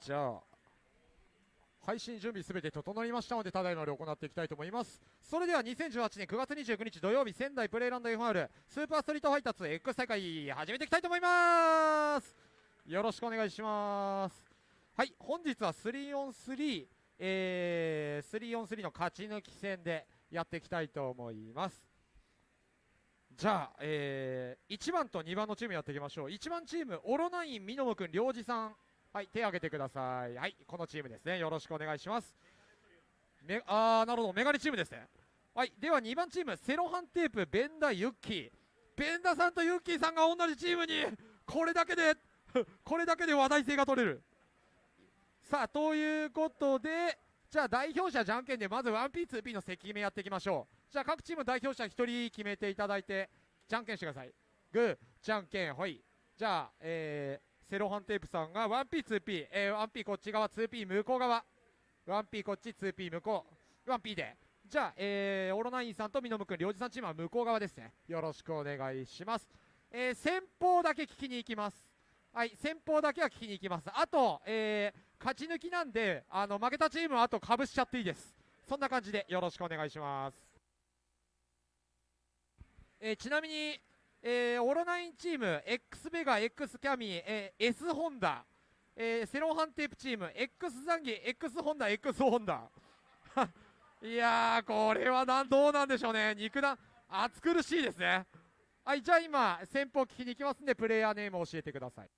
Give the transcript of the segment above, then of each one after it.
じゃあ配信準備すべて整いましたのでただいまより行っていきたいと思います。それでは2018年9月29日土曜日仙台プレイランド FR スーパーストリートファイター2 X 大会始めていきたいと思います。よろしくお願いします。はい本日は 3on3 えー、3on3 の勝ち抜き戦でやっていきたいと思います。じゃあ、えー、1番と2番のチームやっていきましょう。1番チームオロナインみのもくん良二さん。はい手を挙げてください。はいこのチームですね。よろしくお願いします。めあーなるほど。メガネチームですね。はいでは2番チームセロハンテープベンダユッキー。ベンダさんとユッキーさんが同じチームにこれだけで これだけで話題性が取れる。さあということでじゃあ代表者じゃんけんでまず 1P2P の席決めやっていきましょう。じゃあ各チーム代表者1人決めていただいてじゃんけんしてください。グーじゃんけんほい。じゃあえーセロハンテープさんが 1P2P、えー、1P こっち側 2P 向こう側。1P こっち 2P 向こう。1P で。じゃあ、えー、オロナインさんとミノムくん領事さんチームは向こう側ですね。よろしくお願いします、えー、先方だけ聞きに行きます。はい先方だけは聞きに行きます。あと、えー、勝ち抜きなんであの負けたチームはあとかぶしちゃっていいです。そんな感じでよろしくお願いします、えー、ちなみにえー、オロナインチーム X ベガ X キャミー、えー、S ホンダ、えー、セロハンテープチーム X ザンギ X ホンダ X ホンダいやーこれはなんどうなんでしょうね。肉弾暑苦しいですね。はいじゃあ今先方聞きに行きますんでプレイヤーネームを教えてください。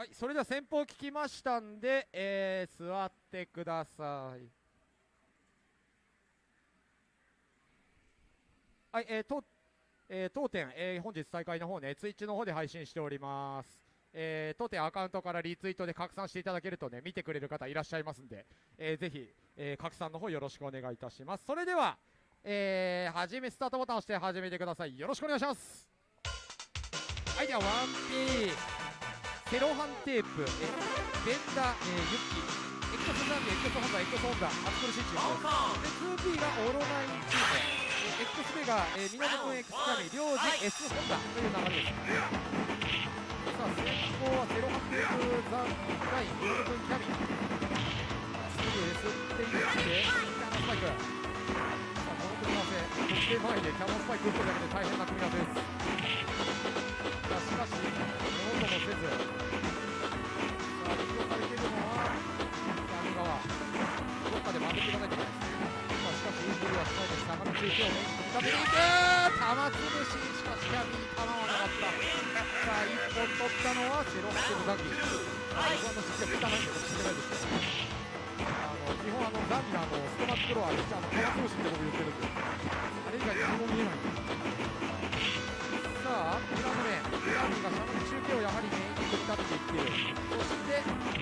はいそれでは先方聞きましたんで、えー、座ってくださいはいえー、とえー、当店、えー、本日大会の方ね、ツイッチの方で配信しております。えー、当店アカウントからリツイートで拡散していただけるとね、見てくれる方いらっしゃいますんで、えー、ぜひ、えー、拡散の方よろしくお願いいたします。それでは、えー、はじめスタートボタンを押して始めてください。よろしくお願いします。はい、では 1P、セロハンテープ、えベンダ、えー、ユッキー、X ザンビ、X ホンダ、X ホンダ、暑苦しいチームです。で、2P がオロナインチーム。X ベガ、えー、港君 X キャミ、領事 S ホンダという流れです。さあ、先行はセロハンテープザンライン、港君キャミ。すぐ S って言って、キャノンスパイク。さあ、この組み合わせ、得点前でキャノンスパイク打ってるだけで大変な組み合わせです。しかし、ものともせず、です。坂道行きを組み立ていく玉潰し、しかしキャビに構わなかった。さあ、一本取ったのはセロックのザンギ。あの、僕はあの、実は汚いんで、僕知ってないですけど。あの、基本あの、ザンギのあの、ストマックロー、あれ、あの、玉潰しって僕言ってるんで。あれ以外何も見えないんで。さあ、裏の面、ザンギがしゃの中継をやはりメインに組み立てていってる。そして、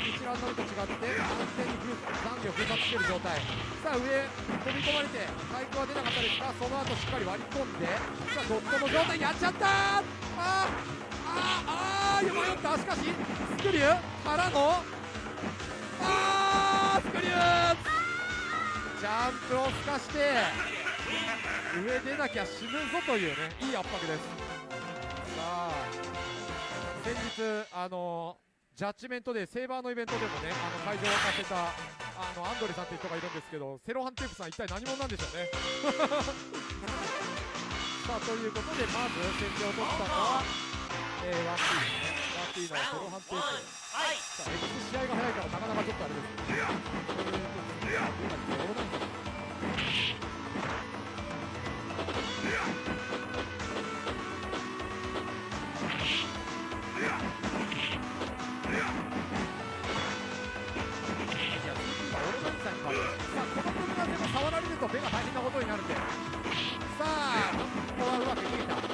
一覧のみと違って、完全にザンギを封殺している状態。さあ上飛び込まれて回復は出なかったですがその後しっかり割り込んでさあドットの状態やっちゃった！ーあーあーあー迷ったしかしスクリューからのあースクリュージャンプをすかして上出なきゃ死ぬぞというねいい圧迫です。さあ先日あのジャッジメントでセーバーのイベントでもねあの会場を沸かせたあのアンドレさんっていう人がいるんですけどセロハンテープさん一体何者なんでしょうね。さあということでまず先手を取ったのは、えー、1P ですね 1P のセロハンテープはい。さあ X 試合が早いからなかなかちょっとあれです。ねということで？今れが大変なことになるんで。さあここはうまく逃げた。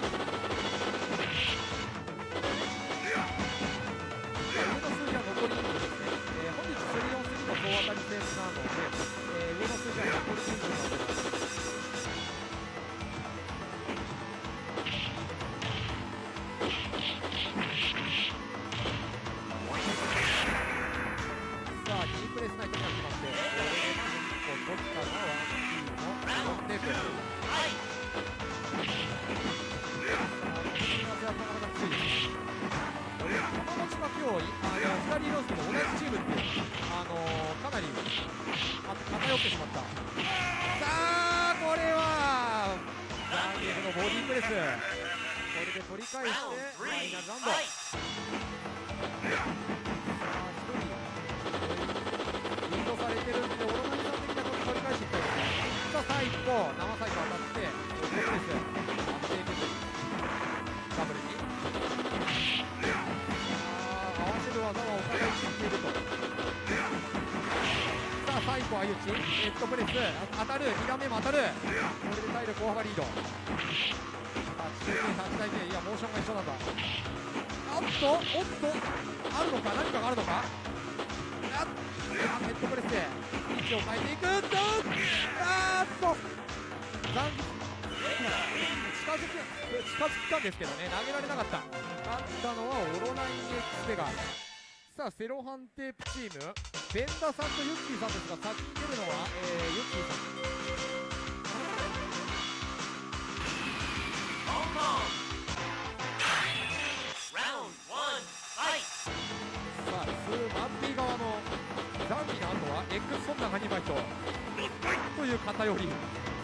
相打ち。ネットプレス。当たる。2段目も当たる。これで体力大幅リード。さあ中継8対0いやモーションが一緒なんだ。あっとおっと。あるのか？何かがあるのか？あっヘッドプレスで。位置を変えていく。とあーっと。残近づく近づったんですけどね。投げられなかった。勝ったのはオロナイン X ペガさあセロハンテープチーム。ベンダさんとユッキーさんですが先に出るのは、えー、ユッキーさんさあスーマッピー側のザンビの後は X ソンダガニバイト。という偏り。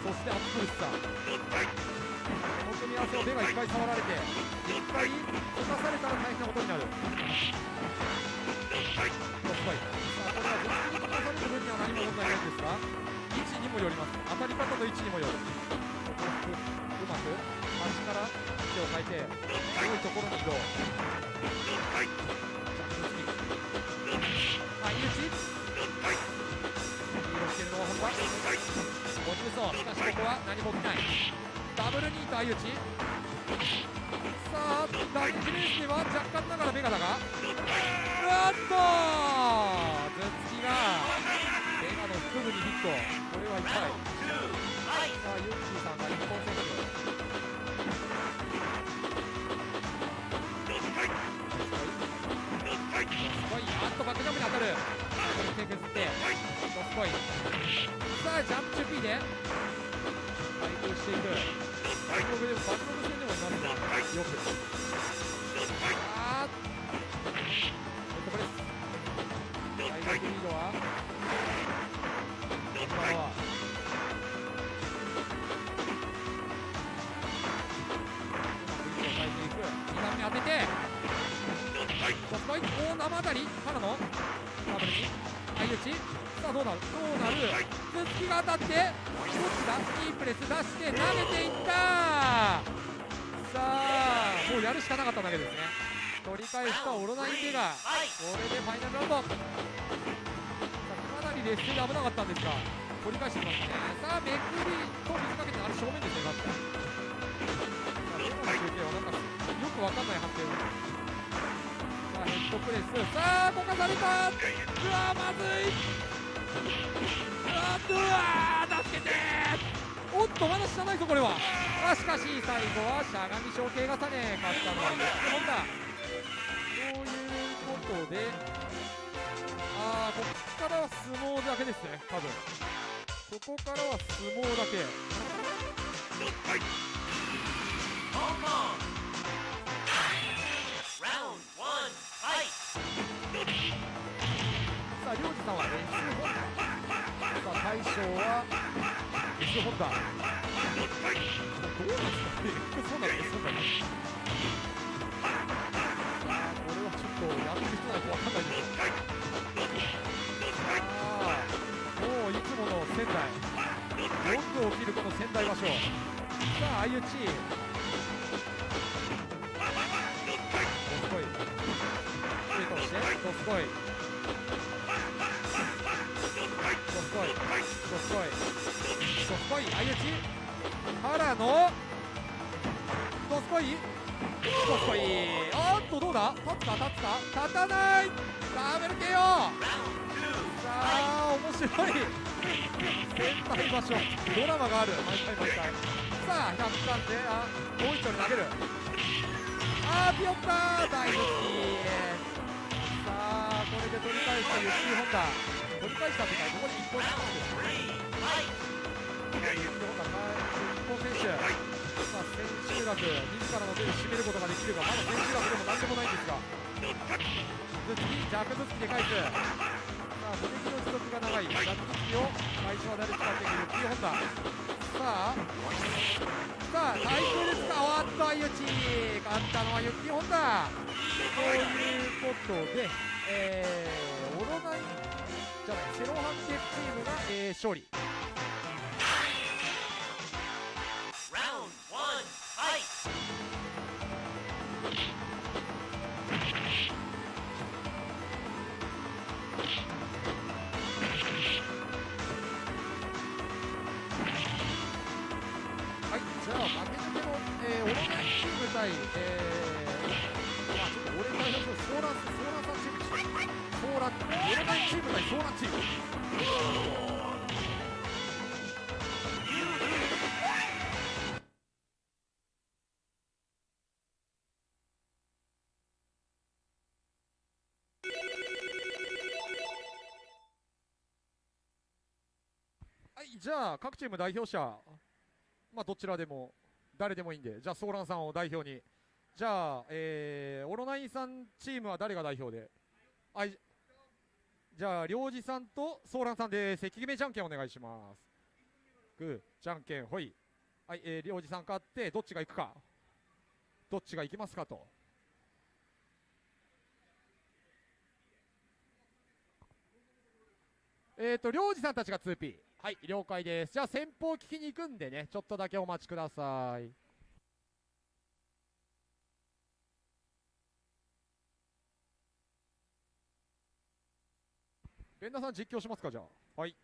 そしてアップルスター組み合わせを目がいっぱい触られていっぱい溶かされたら大変なことになる。ドスパイさあこれは分析に溶かされる分には何も問題ないんですが位置にもよります。当たり方と位置にもよる。うまく端から位置を変えて強いところに移動。はい、打ちリードしてるのは本田。ボディ無双しかしここは何も起きない。ダブルニート相打ち。さあダメージベースでは若干ながらメガだが。うわっと頭突きがメガの腹部にヒット。これは痛い。さあユッキーさんが一本選手。すごい。あっとバックジャン。プに当たるこれ手削ってドスコイさあジャンプ中 P で。対空していく。バックログでバックログ戦でもい。ますがよくあーなかっただけですね。取り返したオロナインベガこれでファイナルラウンド。さかなり劣勢で危なかったんですが取り返してきましたね。さあめくりと水かけてあれ正面ですね確かさあレモンの中継はなんか。よくわかんない判定を。さあヘッドプレス。さあこかされたうわまずい。うわーうとまだ下ないぞこれはあしかし最後はしゃがみ象形重ね勝ったのはユッケモンだということでああここからは相撲だけですね多分ここからは相撲だけ Hong Kong! Round one, fight! さあ、りょうじさんは S ホンダ。さあ、大将は S ホンダ。どうなんですか ?X ホンダと S ホンダ。さあ、これはちょっとやってる人ないわかんないです。さあ、もういつもの仙台。よく起きるこの仙台場所。さあ、相打ち。どすこい。ストレートして、どすこい。からの、どすこい、どすこい、おっと、どうだ立つか、立つか、立たない、ダブル KO! さあ、面白い、先輩場所、ドラマがある、毎回毎回。さあ、103で、あ、もう一丁に投げる。あー、ピヨッター、大好き。さあ、これで取り返したユッキーホンダ。取り返したってか、ここに一本したんです選手。さあ、千秋楽、自らの手で締めることができるが、まだ千秋楽でもなんでもないんですが。弱突きで返すさあ攻撃の持続が長い弱突きを最初は誰使っていくユッキーホンダさあさあ対空で使うおっと相打ち勝ったのはユッキーホンダということでえー、オロナインじゃないセロハンテチームが、えー、勝利チーム対、えー、まあちょっと俺代表のソーラン、ソーランさんチームでしょ。ソーラン、オロナインチーム対ソーランチーム。はい、じゃあ、各チーム代表者、まあ、どちらでも、誰でもいいんで、じゃあ、ソーランさんを代表に。じゃあ、えー、オロナインさんチームは誰が代表で？あいじゃあ、りょうじさんとソーランさんで、関決めじゃんけんお願いします。グー、じゃんけん、ほい。はい、えー、りょうじさん勝って、どっちが行くか。どっちが行きますかと。えーと、りょうじさんたちが 2P。はい、了解です。じゃあ、先方聞きに行くんでね、ちょっとだけお待ちください。連打さん実況しますか、じゃあ。はい。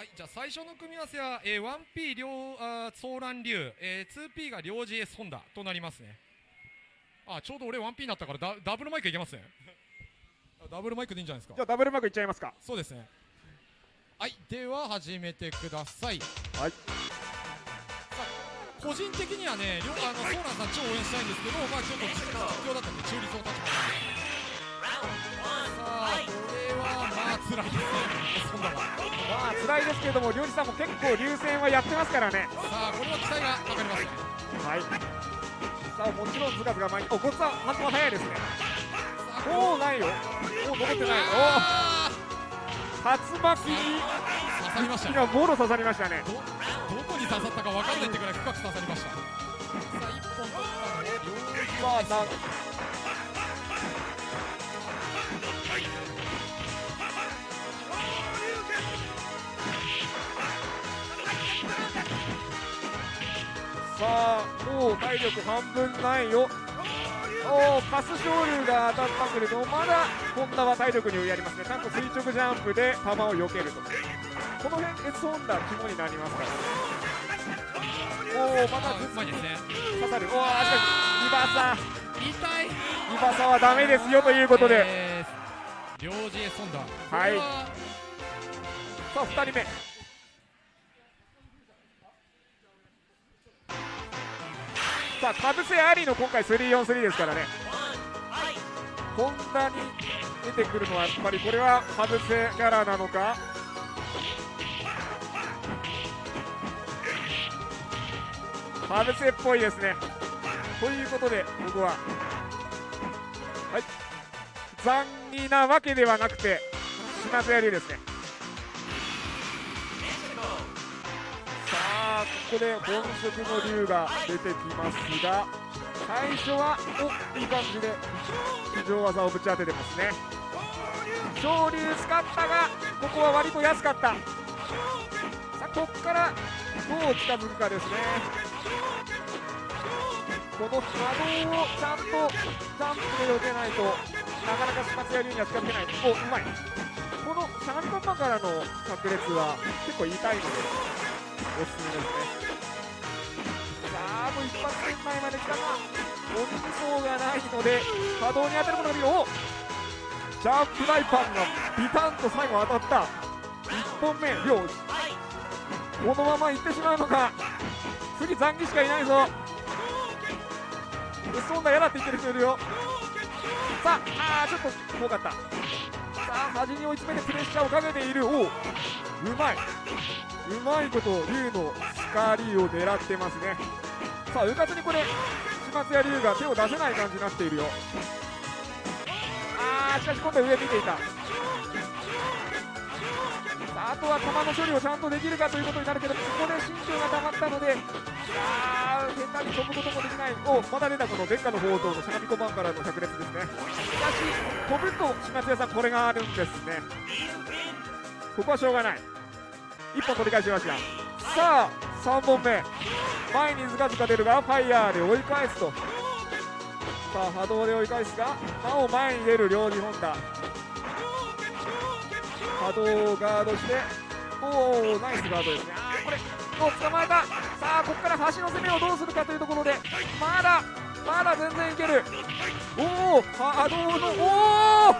はい、じゃあ最初の組み合わせは、えー、1P 両あーソーラン竜、えー、2P が両 GS ホンダとなりますね。あ、ちょうど俺 1P になったからダダブルマイクいけますね。あダブルマイクでいいんじゃないですか？じゃ。あダブルマークいっちゃいますかそうですね。はい、では始めてください。はい個人的にはね、両あのソーランさん超応援したいんですけど、まあちょっと実況だったんで中立を立ちます。辛いですね。まあ辛いですけれども、りょうじさんも結構流戦はやってますからね。さあ、これは期待がかかりますね。はい。さあもちろんズカズカ前に、お、こっちは反応早いですね。さあおおないよ。おお残ってない。あおお竜巻にー刺さりましたね。がもろ刺さりましたね。どどこに刺さったかわかんないってくらい深く刺さりました。さあ、一本取ったので、両手まあさあもう体力半分ないよ。おおパスショールが当たったけれどまだホンダは体力にやりますね。ちゃんと垂直ジャンプで球を避けると。この辺 S ホンダ肝になりますからおおまたあうまいですね。刺さる。おおあしかしリバー。サ痛い。リバーサはダメですよということで、えー、両 GS ソンダ。はい。さあ2人目さあかぶせありの今回343ですからね。fight! ホンダに出てくるのはやっぱりこれはかぶせキャラなのか？かぶせっぽいですね。ということでここははい。残儀なわけではなくて島津やりですね。ここで本職の竜が出てきますが最初はおいい感じで非常技をぶち当ててますね。昇竜使ったがここは割と安かった。さあここからどう近づくかですね。この波動をちゃんとジャンプで避けないとなかなか島津屋流には近づけない。おうまい。この相模パンパからの炸裂は結構痛いので。おすすめですねさあもう一発圏内まで来たがお肉層がないので波動に当たることができるおジャンプライパンがビタンと最後当たった1本目。両このまま行ってしまうのか次残機しかいないぞそんな嫌だって言ってる人いるよさああちょっと遠かったさあ端に追い詰めてプレッシャーをかけているおううまいうまいこと竜の光を狙ってますね。さあうかつにこれ島津屋竜が手を出せない感じになっているよ。あーしかし今度は上見ていた。さああとは球の処理をちゃんとできるかということになるけどここで身長が溜まったのであー下手に飛ぶこともできない。おまだ出たこの殿下の宝刀の相模小判からの百列ですね。しかし飛ぶと島津屋さんこれがあるんですね。ここはしょうがない。1本取り返しました。さあ3本目。前にずかずか出るがファイヤーで追い返すと。さあ波動で追い返すがなお前に出る両二本だ。波動をガードしておおナイスガードです。ねあーこれお捕まえた？さあここから端の攻めをどうするかというところでまだまだ全然いける。おお波動のおお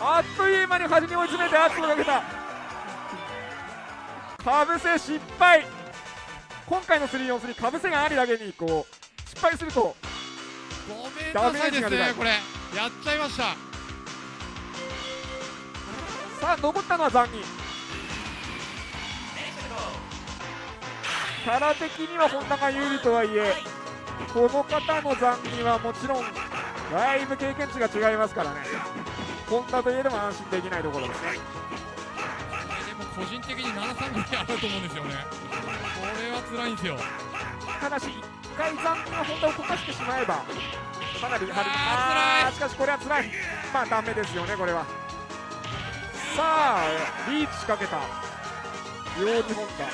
あっという間に端に追い詰めて圧をかけた。かぶせ失敗。今回の343かぶせがありだけにこう失敗するとごめんなさいですねこれ。やっちゃいました。さあ残ったのは残儀キャラ的には本田が有利とはいえこの方の残儀はもちろんだいぶ経験値が違いますからね。本田といえども安心できないところですね個人的に73ぐらいあると思うんですよね。これは辛いんですよ。ただし一回残儀が本田を溶かしてしまえばかなりあー辛い。あーしかしこれは辛い。まあダメですよねこれは。さあリーチ仕掛けた。両二本田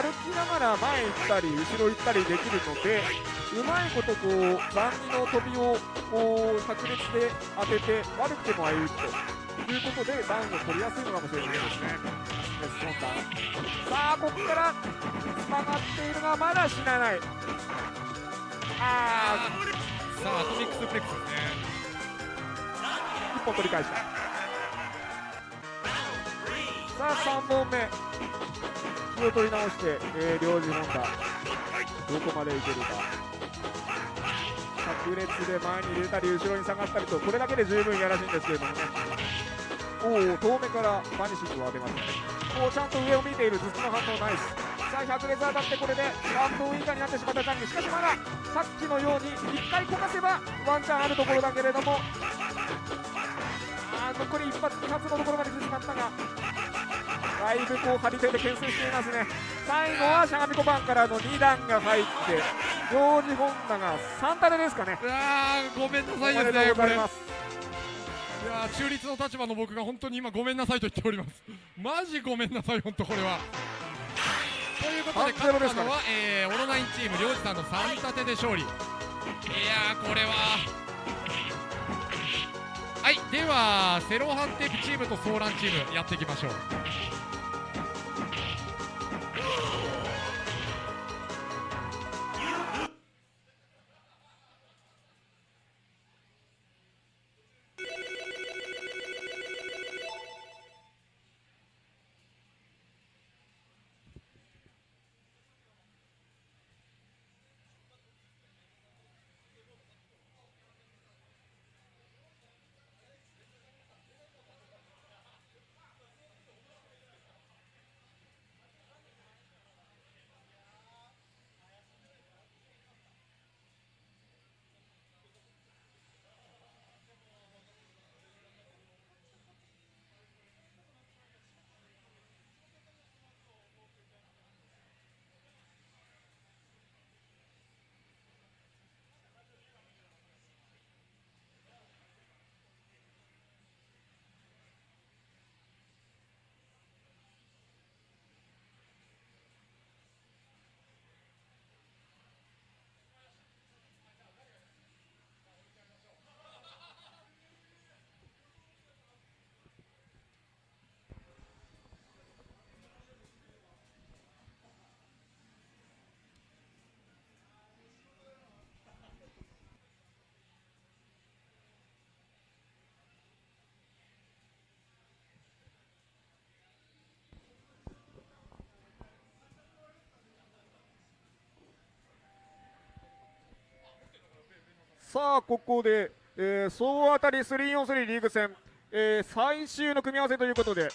歩きながら前行ったり後ろ行ったりできるのでうまいことこう残儀の飛びをこう確率で当てて悪くてもああいうということでダウンを取りやすいのかもしれないですねメスコンダさあここからつながっているがまだ死なないあさあアトミックスプレックスですね1本取り返したさあ3本目。気を取り直して、えー、領事本田どこまでいけるか。炸裂で前に出たり後ろに下がったりとこれだけで十分やらしいんですけれどもね。おお遠目からバニシングを当てましたおちゃんと上を見ている頭突きの反応ナイスさあ100列当たってこれでラウンドウインカーになってしまった残機しかしまださっきのように1回こかせばワンチャンあるところだけれども。あ残り一発二発のところまで来てしまったが。だいぶこう張り手で牽制していますね。最後はしゃがみ小判からの2段が入ってジョージ・ホンダが3タレですかね。うわーごめんなさいですねこれ。いやー中立の立場の僕が本当に今ごめんなさいと言っております。マジごめんなさい本当これは。ということで勝ったのは、えー、オロナインチーム領事さんの3立てで勝利。いやーこれは。はいではセロハンテープチームとソーランチームやっていきましょうさあここで、えー、総当たり 3on3 リーグ戦、えー、最終の組み合わせということで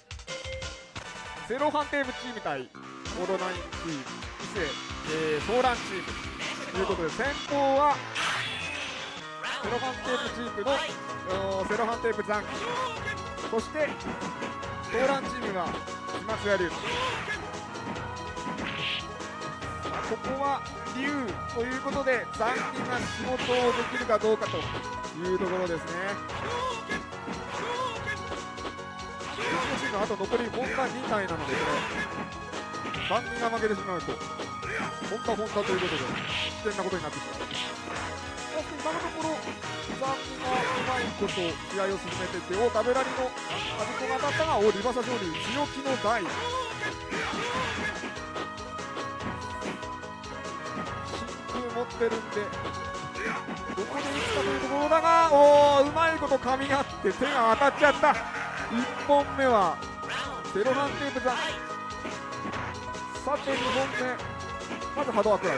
ゼロハンテーブチーム対オロナインチーム伊勢、えー、ソーランチームということで先攻はセロハンテープチームのおーセロハンテープ残機そしてソーランチームは島津屋龍。ここは龍ということで残機が仕事をできるかどうかというところですね。うちのチームあと残り本田2体なのでこれ残機が負けてしまう。と本田本田ということで危険なことになってしまう。今のところ残機がうまいこと試合を進めててお食べらりのアビコが当たったがおリバサ勝利強気の台ってるんで。どこで打つかというところだがおーうまいこと噛み合って手が当たっちゃった。1本目はセロハンテープ残さて2本目。まず波動アクライ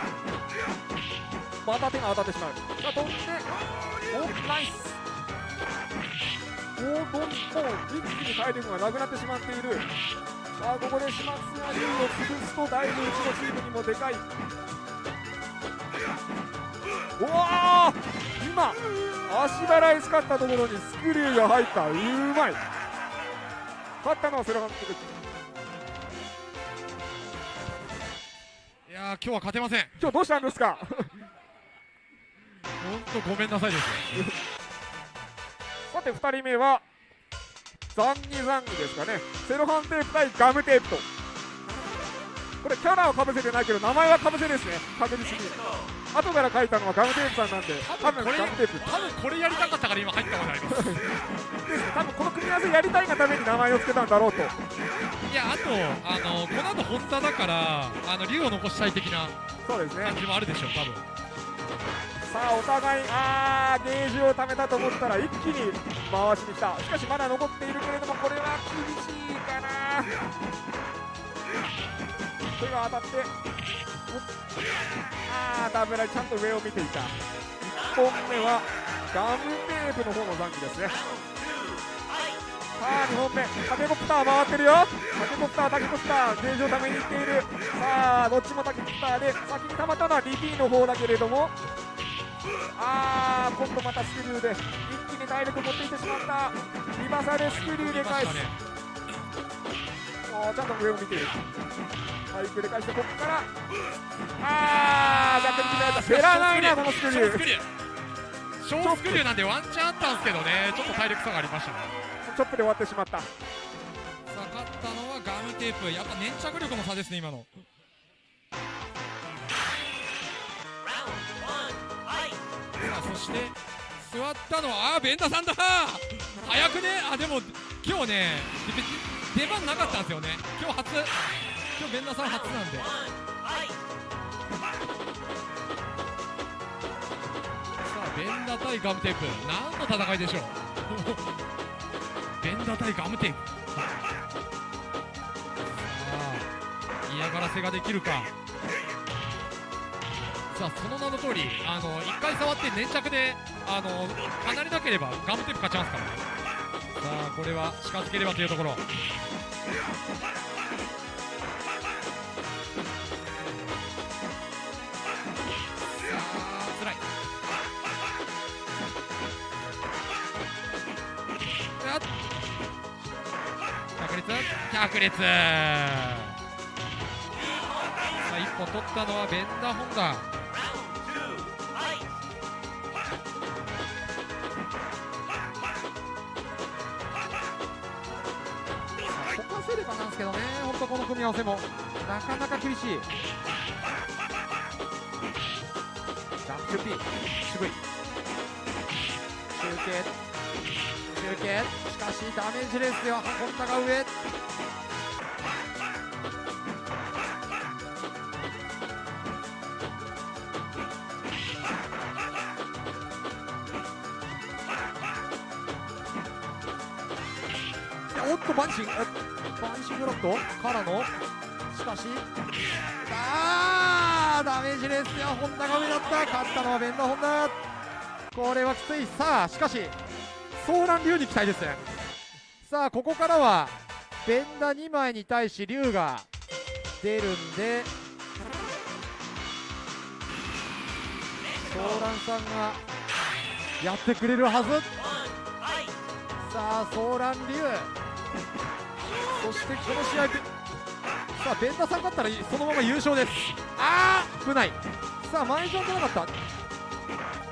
また手が当たってしまう。さあ飛んでおナイス。おどんどん一気に体力がなくなってしまっている。さあここで島津が竜を潰すとだいぶうちのチームにもでかい。おお今足払い使ったところにスクリューが入った。うまい。勝ったのはセロハンテー。プいやー今日は勝てません。今日どうしたんですか？本当ごめんなさいですさて2人目はザンギザンギですかね。セロハンテープ対ガムテープと。これキャラはかぶせてないけど名前はかぶせですね。確実に後から書いたのはガムテープさんなんで多分これガムテープ。多分これやりたかったから今入ったことありますです。ね多分この組み合わせやりたいがために名前を付けたんだろうと。いやあとあのこの後本田だからあの竜を残したい的な感じもあるでしょう多分。さあお互いあーゲージを貯めたと思ったら一気に回しに来た。しかしまだ残っているけれどもこれは厳しいかな。手が当たって。おあーダメだ。ちゃんと上を見ていた。1本目はガムテープの方の残機ですね。さあ2本目。タケコプター回ってるよ。タケコプタータケコプターゲージを貯めに行っている。さあどっちもタケコプターで先に溜まったのは DP の方だけれども。あー今度またスクリューで一気に体力持っていってしまった。リバサでスクリューで返す、ましたねおーちゃんと上を見ているバイクで返してここからあー逆に決められた。減らないなこのスクリュー。小スクリュー。小スクリューなんでワンチャンあったんですけどね。ちょっと体力差がありましたね。チョップで終わってしまった。さあ勝ったのはガムテープ。やっぱ粘着力の差ですね今の.さあそして座ったのはあーベンダさんだ。早くね。あでも今日ね出番なかったんですよね。今日初今日ベンダさん初なんで。さあベンダ対ガムテープ。何の戦いでしょう。ベンダ対ガムテープ。さあ嫌がらせができるか。さあその名の通りあの1回触って粘着であの離れなければガムテープ勝ちますから。さあこれは近づければというところ。率確率さあ1本取ったのはベンダーホンダ。こかせればなんですけどね。本当この組み合わせもなかなか厳しい。ジャン。プ P 渋い。中継。中継しかしダメージレースでは本田が上。おっとバンシン。グバンシングロットからの？しかしあーダメージレースでは本田が上だった。勝ったのはベンダホンダこれはきつい。さあしかしソーラン竜に期待ですねさあここからはベンダ2枚に対し竜が出るんでソーランさんがやってくれるはずさあソーラン竜そしてこの試合でさあベンダさん勝ったらそのまま優勝ですああ危ないさあ前ジョンじゃなかった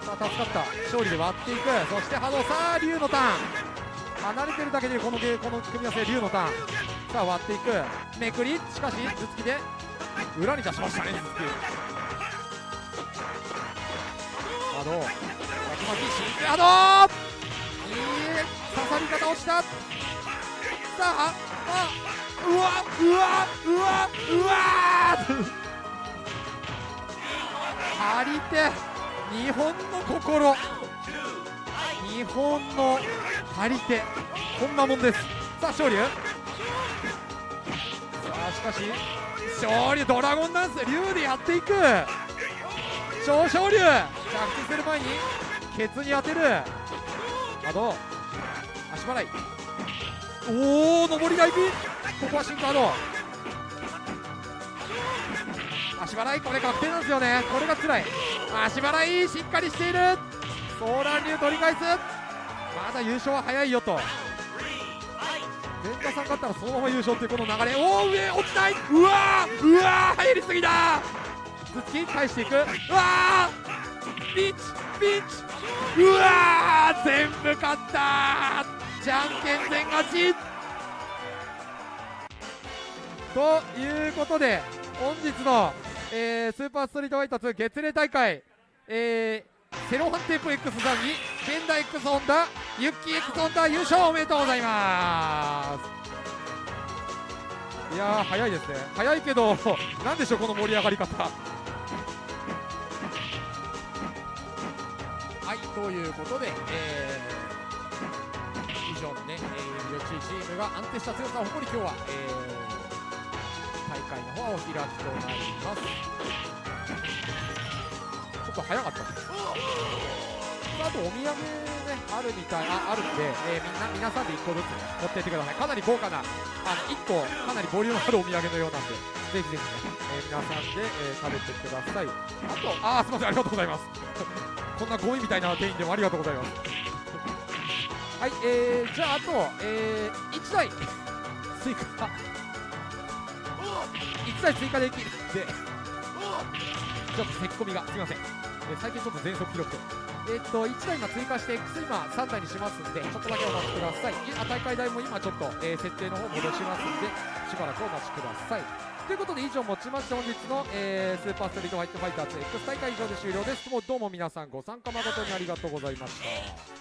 さあ助かった勝利で割っていくそして波動さあ竜のターン離れてるだけでこのゲーこの組み合わせ竜のターンさあ割っていくめくりしかし頭突きで裏に出しましたね頭突き波動巻き巻き真空波動いい刺さり方をしたさああうわうわうわうわ張り手日本の心。日本の張り手。こんなもんです。さあ勝利。さあしかし勝利ドラゴンダンス。竜でやっていく。超勝竜着地する前にケツに当てる。あどう足払い。おお上りがいくここはシンカード足払い。これ確定なんですよね。これが辛い。足払いしっかりしている。ソーラン竜取り返す。まだ優勝は早いよと。ベンタさん勝ったらそのまま優勝っていうこの流れ。おお上落ちない。うわうわ入りすぎだ頭突き返していく。うわーピンチピンチ。うわ全部勝ったじゃんけん全勝ち。ということで本日の、えースーパーストリートファイター2月例大会、えーセロハンテープ X さんにケンダ X ホンダユッキー X ホンダ優勝おめでとうございます。いやー早いですね。早いけど なんでしょうこの盛り上がり方。はいということで、えー以上のね、えー、チームが安定した強さを誇り今日は、えー大会の方はお開きとなりますちょっと早かったですあとお土産ねあるみたいああるんで、えーみんな皆さんで1個ずつ持っていってください。かなり豪華な。あの1個かなりボリュームあるお土産のようなんでぜひぜひね、えー皆さんで、えー食べてください。あとあーすいませんありがとうございます。こんなゴミみたいな店員でもありがとうございます。はいえー、じゃああと、えー、1台追加1台追加できる。でちょっとせっこみがすみません、えー最近ちょっと全速記録。でえーっと1台今追加して X 今3台にしますんでちょっとだけお待ちください。いあ大会代も今ちょっと、えー設定の方戻しますんでしばらくお待ちください。ということで以上もちまして本日の、えースーパーストリートファイトファイターズ X 大会以上で終了です。もうどうも皆さんご参加誠にありがとうございました。